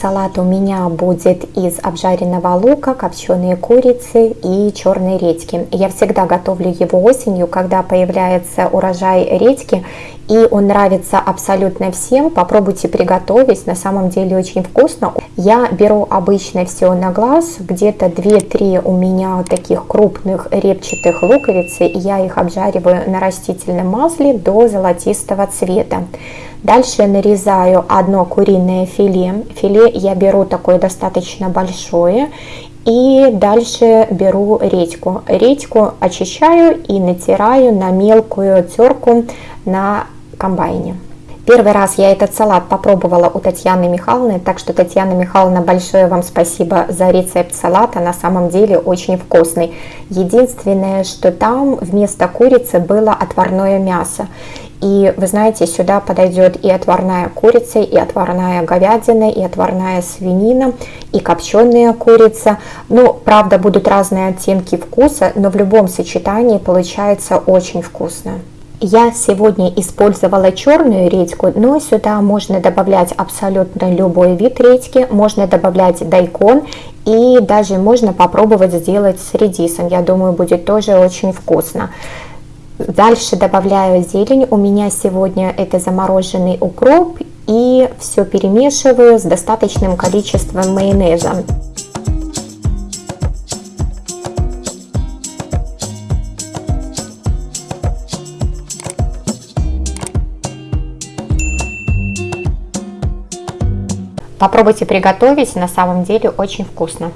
Салат у меня будет из обжаренного лука, копченой курицы и черной редьки. Я всегда готовлю его осенью, когда появляется урожай редьки, и он нравится абсолютно всем. Попробуйте приготовить, на самом деле очень вкусно. Я беру обычно все на глаз, где-то 2-3 у меня таких крупных репчатых луковицы, и я их обжариваю на растительном масле до золотистого цвета. Дальше нарезаю одно куриное филе. Филе я беру такое достаточно большое. И дальше беру редьку. Редьку очищаю и натираю на мелкую терку на комбайне. Первый раз я этот салат попробовала у Татьяны Михайловны, так что, Татьяна Михайловна, большое вам спасибо за рецепт салата, на самом деле очень вкусный. Единственное, что там вместо курицы было отварное мясо. И вы знаете, сюда подойдет и отварная курица, и отварная говядина, и отварная свинина, и копченая курица. Ну, правда, будут разные оттенки вкуса, но в любом сочетании получается очень вкусно. Я сегодня использовала черную редьку, но сюда можно добавлять абсолютно любой вид редьки, можно добавлять дайкон и даже можно попробовать сделать с редисом. Я думаю, будет тоже очень вкусно. Дальше добавляю зелень. У меня сегодня это замороженный укроп. И все перемешиваю с достаточным количеством майонеза. Попробуйте приготовить, на самом деле очень вкусно.